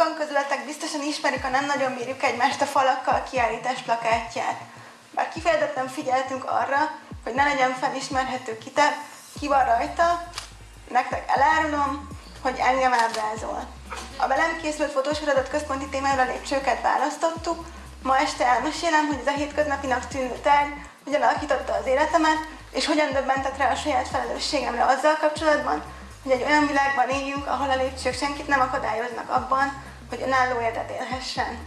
Sokan közületek biztosan ismerik a Nem nagyon bírjuk egymást a falakkal kiállítás plakátját. Bár kifejezetten figyeltünk arra, hogy ne legyen felismerhető ki, te, ki van rajta, nektek elárulom, hogy engem ábrázol. A velem készült fotósorodat központi témára lépcsőket választottuk, ma este elmesélem, hogy ez a hétköznapinak tűnő tárgy hogyan alakította az életemet, és hogyan döbbentett rá a saját felelősségemre azzal kapcsolatban, hogy egy olyan világban éljünk, ahol a lépcsők senkit nem akadályoznak abban, hogy önálló életet élhessen.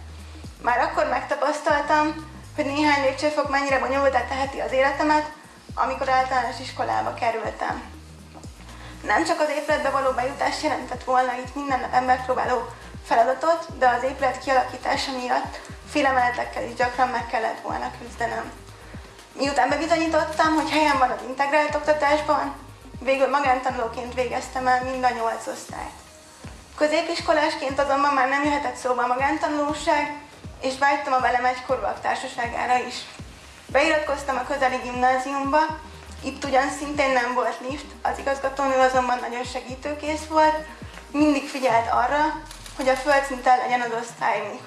Már akkor megtapasztaltam, hogy néhány lépcsőfok mennyire bonyolultá teheti az életemet, amikor általános iskolába kerültem. Nem csak az épületbe való bejutás jelentett volna itt minden nap emberpróbáló feladatot, de az épület kialakítása miatt félemeletekkel is gyakran meg kellett volna küzdenem. Miután bebizonyítottam, hogy helyem van az integrált oktatásban, végül magántanulóként végeztem el mind a nyolc osztályt. Középiskolásként azonban már nem jöhetett szóba a magántanulóság, és vágytam a velem egykorúak társaságára is. Beiratkoztam a közeli gimnáziumba, itt ugyan szintén nem volt lift, az igazgatónő azonban nagyon segítőkész volt, mindig figyelt arra, hogy a földszinten legyen az osztályunk.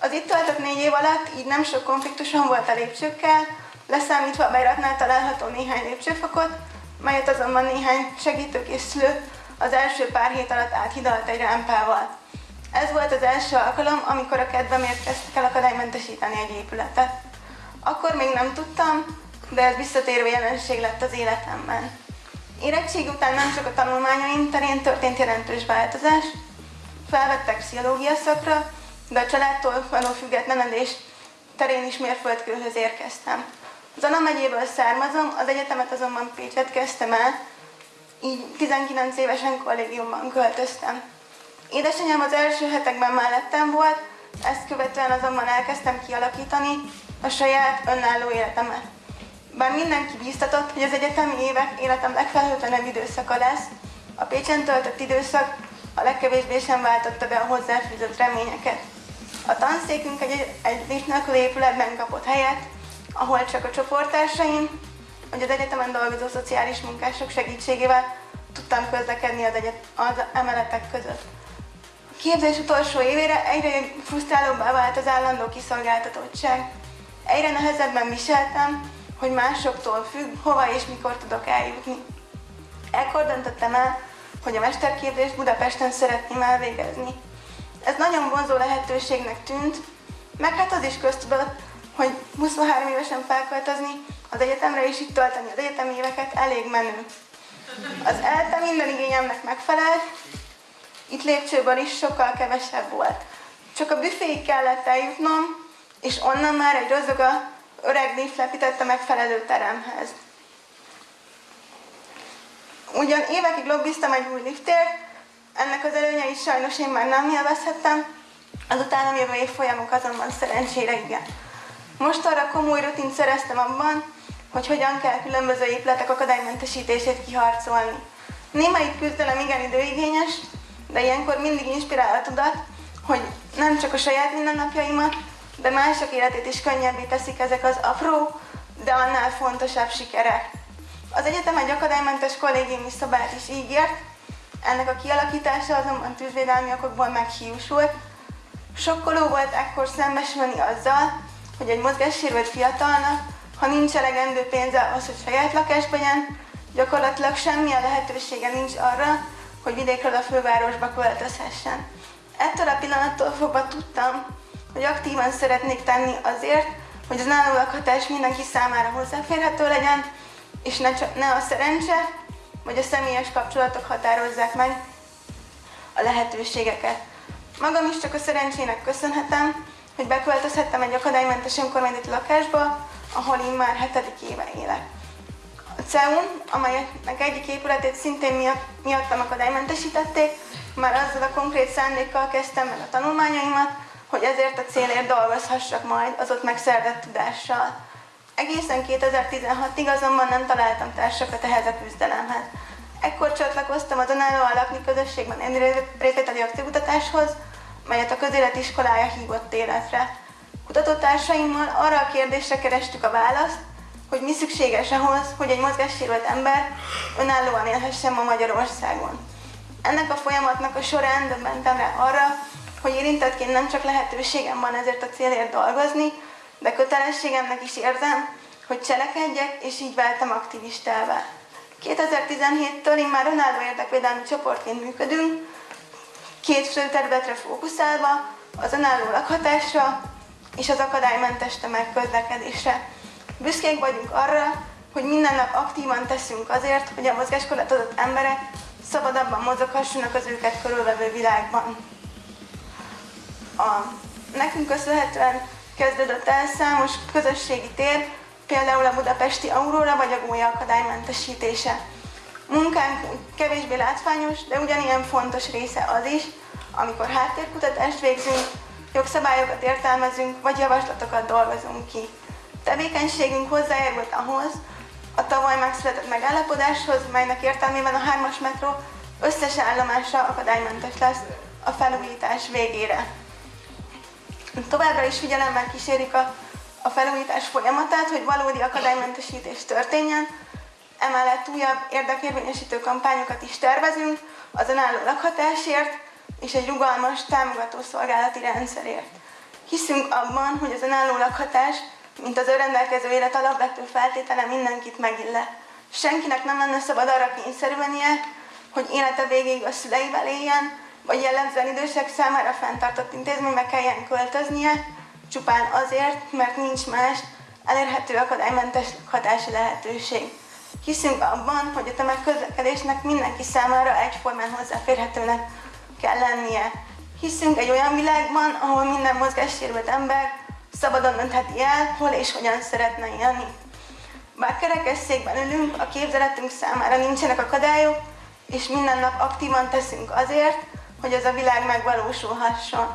Az itt töltött négy év alatt így nem sok konfliktusom volt a lépcsőkkel, leszámítva a beiratnál található néhány lépcsőfokot, melyet azonban néhány segítőkészülő az első pár hét alatt áthidalt egy rámpával. Ez volt az első alkalom, amikor a kedvemért kezdtek el akadálymentesíteni egy épületet. Akkor még nem tudtam, de ez visszatérő jelenség lett az életemben. Érettség után nem csak a tanulmányaim terén történt jelentős változás, felvettek pszichológia szakra, de a családtól való függetlenedés terén is mérföldkőhöz érkeztem. Zana megyéből származom, az egyetemet azonban Pécset kezdtem el, így 19 évesen kollégiumban költöztem. Édesanyám az első hetekben mellettem volt, ezt követően azonban elkezdtem kialakítani a saját önálló életemet. Bár mindenki bíztatott, hogy az egyetemi évek életem legfelhőtlenebb időszaka lesz, a Pécsen töltött időszak a legkevésbé sem váltotta be a hozzáfűzött reményeket. A tanszékünk egy, egy nélkül épületben kapott helyet, ahol csak a csoporttársaim, hogy az egyetemen dolgozó szociális munkások segítségével tudtam közlekedni az, egyet, az emeletek között. A képzés utolsó évére egyre frusztrálóbbá vált az állandó kiszolgáltatottság. Egyre nehezebben viseltem, hogy másoktól függ, hova és mikor tudok eljutni. Ekkor döntöttem el, hogy a mesterképzést Budapesten szeretném elvégezni. Ez nagyon vonzó lehetőségnek tűnt, meg hát az is köztudott, hogy 23 évesen felköltözni az egyetemre és itt tölteni az egyetemi éveket elég menő. Az ELTE minden igényemnek megfelelt, itt lépcsőből is sokkal kevesebb volt. Csak a büféig kellett eljutnom, és onnan már egy rozoga öreg lift lepített a megfelelő teremhez. Ugyan évekig lobbiztam egy új liftért, ennek az előnyeit sajnos én már nem élvezhettem, az utánam jövő év folyamok azonban szerencsére igen. Most arra komoly rutint szereztem abban, hogy hogyan kell különböző épületek akadálymentesítését kiharcolni. Némelyik küzdelem igen időigényes, de ilyenkor mindig inspirál a tudat, hogy nem csak a saját mindennapjaimat, de mások életét is könnyebbé teszik ezek az apró, de annál fontosabb sikerek. Az egyetem egy akadálymentes kollégiumi szobát is ígért, ennek a kialakítása azonban tűzvédelmi okokból meghiúsult. Sokkoló volt ekkor szembesülni azzal, hogy egy mozgássérült fiatalnak, ha nincs elegendő pénze ahhoz, hogy saját lakásba legyen, gyakorlatilag semmilyen lehetősége nincs arra, hogy vidékről a fővárosba költözhessen. Ettől a pillanattól fogva tudtam, hogy aktívan szeretnék tenni azért, hogy az náló lakhatás mindenki számára hozzáférhető legyen, és ne, csak, ne a szerencse, vagy a személyes kapcsolatok határozzák meg a lehetőségeket. Magam is csak a szerencsének köszönhetem, hogy beköltözhettem egy akadálymentes önkormányzati lakásba, ahol én már hetedik éve élek. A CEUN, amelynek egyik épületét szintén miatt, miattam akadálymentesítették, már azzal a konkrét szándékkal kezdtem meg a tanulmányaimat, hogy ezért a célért dolgozhassak majd az ott megszerzett tudással. Egészen 2016-ig azonban nem találtam társakat ehhez a küzdelemhez. Ekkor csatlakoztam az önállóan lakni közösségben részvételi aktivkutatáshoz, melyet a közélet iskolája hívott életre. Kutatótársaimmal arra a kérdésre kerestük a választ, hogy mi szükséges ahhoz, hogy egy mozgássérült ember önállóan élhessen ma Magyarországon. Ennek a folyamatnak a során döbbentem rá arra, hogy érintettként nem csak lehetőségem van ezért a célért dolgozni, de kötelességemnek is érzem, hogy cselekedjek, és így váltam aktivistává. 2017-től én már önálló érdekvédelmi csoportként működünk, két fő területre fókuszálva, az önálló lakhatásra és az akadálymentes tömegközlekedésre. Büszkék vagyunk arra, hogy minden nap aktívan teszünk azért, hogy a mozgáskorlátozott emberek szabadabban mozoghassanak az őket körülvevő világban. A, nekünk köszönhetően kezdődött el számos közösségi tér, például a budapesti Aurora vagy a gólya akadálymentesítése. Munkánk kevésbé látványos, de ugyanilyen fontos része az is, amikor háttérkutatást végzünk, jogszabályokat értelmezünk, vagy javaslatokat dolgozunk ki. Tevékenységünk hozzájárult ahhoz, a tavaly megszületett megállapodáshoz, melynek értelmében a hármas metró összes állomása akadálymentes lesz a felújítás végére. Továbbra is figyelemmel kísérik a, a felújítás folyamatát, hogy valódi akadálymentesítés történjen, emellett újabb érdekérvényesítő kampányokat is tervezünk az önálló lakhatásért és egy rugalmas támogató szolgálati rendszerért. Hiszünk abban, hogy az önálló lakhatás mint az önrendelkező élet alapvető feltétele mindenkit megillet. Senkinek nem lenne szabad arra kényszerülnie, hogy élete végéig a szüleivel éljen, vagy jellemzően idősek számára fenntartott intézménybe kelljen költöznie, csupán azért, mert nincs más elérhető akadálymentes hatási lehetőség. Hiszünk abban, hogy a tömegközlekedésnek mindenki számára egyformán hozzáférhetőnek kell lennie. Hiszünk egy olyan világban, ahol minden mozgássérült ember szabadon döntheti el, hol és hogyan szeretne élni. Bár kerekesszékben ülünk, a képzeletünk számára nincsenek akadályok, és minden nap aktívan teszünk azért, hogy ez a világ megvalósulhasson.